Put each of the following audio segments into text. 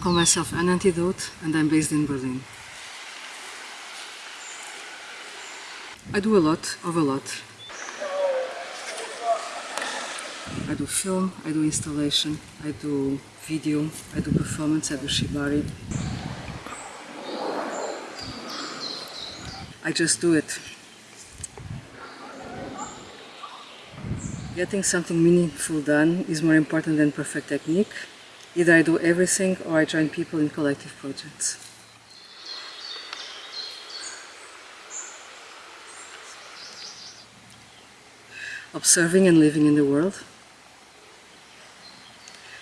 call myself An Antidote and I'm based in Berlin. I do a lot of a lot. I do film, I do installation, I do video, I do performance, I do shibari. I just do it. Getting something meaningful done is more important than perfect technique. Either I do everything or I join people in collective projects. Observing and living in the world.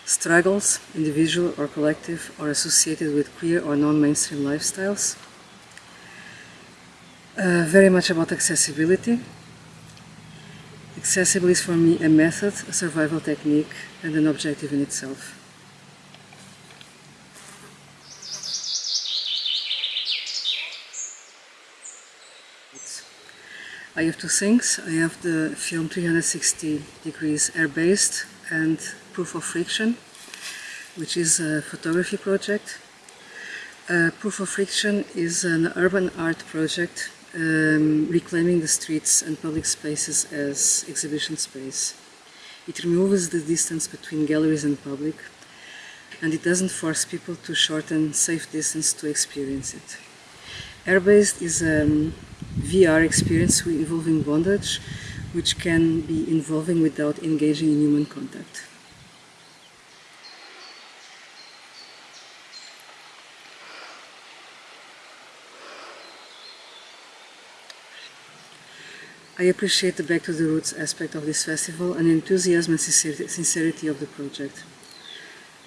Struggles, individual or collective, are associated with queer or non-mainstream lifestyles. Uh, very much about accessibility. Accessible is for me a method, a survival technique, and an objective in itself. I have two things. I have the film 360 degrees air-based and Proof of Friction, which is a photography project. Uh, Proof of Friction is an urban art project um, reclaiming the streets and public spaces as exhibition space. It removes the distance between galleries and public and it doesn't force people to shorten safe distance to experience it. Airbased is a um, VR experience involving bondage, which can be involving without engaging in human contact. I appreciate the back to the roots aspect of this festival and the enthusiasm and sincerity of the project.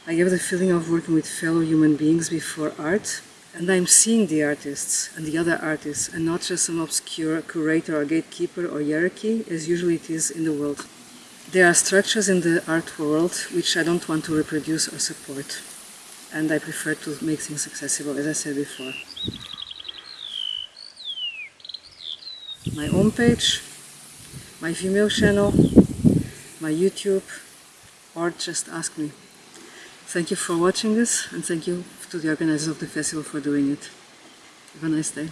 I have the feeling of working with fellow human beings before art and I'm seeing the artists and the other artists and not just some obscure curator or gatekeeper or hierarchy as usually it is in the world. There are structures in the art world which I don't want to reproduce or support and I prefer to make things accessible as I said before. My homepage, my Vimeo channel, my YouTube or just ask me. Thank you for watching this and thank you to the organizers of the festival for doing it. Have a nice day.